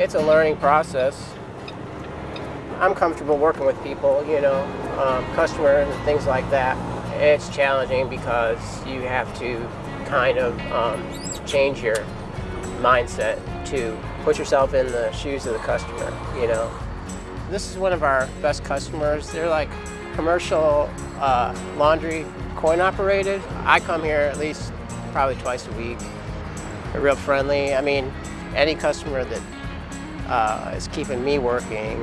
it's a learning process. I'm comfortable working with people, you know, um, customers and things like that. It's challenging because you have to kind of um, change your mindset to put yourself in the shoes of the customer, you know. This is one of our best customers. They're like commercial uh, laundry coin operated. I come here at least probably twice a week. They're real friendly. I mean, any customer that uh, is keeping me working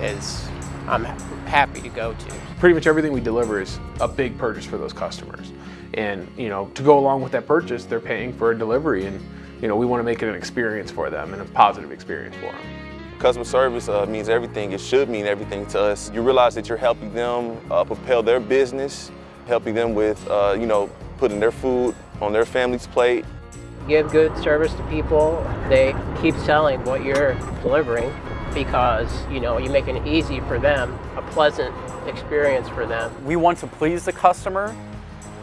is I'm happy to go to. Pretty much everything we deliver is a big purchase for those customers. And you know, to go along with that purchase, they're paying for a delivery and you know, we want to make it an experience for them and a positive experience for them. Customer service uh, means everything. It should mean everything to us. You realize that you're helping them uh, propel their business, helping them with, uh, you know, putting their food on their family's plate. Give good service to people. They keep selling what you're delivering because, you know, you're making it easy for them, a pleasant experience for them. We want to please the customer.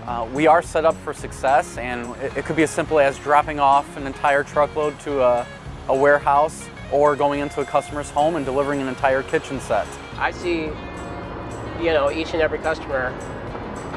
Uh, we are set up for success and it, it, could be as simple as dropping off an entire truckload to a, a warehouse or going into a customer's home and delivering an entire kitchen set. I see, you know, each and every customer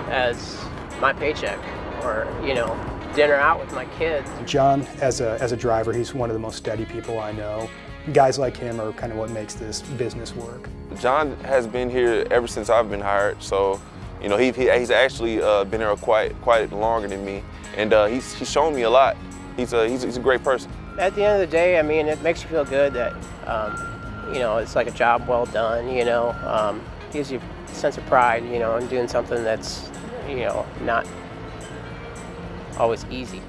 as my paycheck or, you know, dinner out with my kids. John, as a, as a driver, he's one of the most steady people I know. Guys like him are kind of what makes this business work. John has been here ever since I've been hired, so you know, he, he he's actually uh, been here quite quite longer than me, and uh, he's he's shown me a lot. He's a he's, he's a great person. At the end of the day, I mean, it makes you feel good that um, you know it's like a job well done. You know, um, gives you a sense of pride. You know, in doing something that's you know not always easy.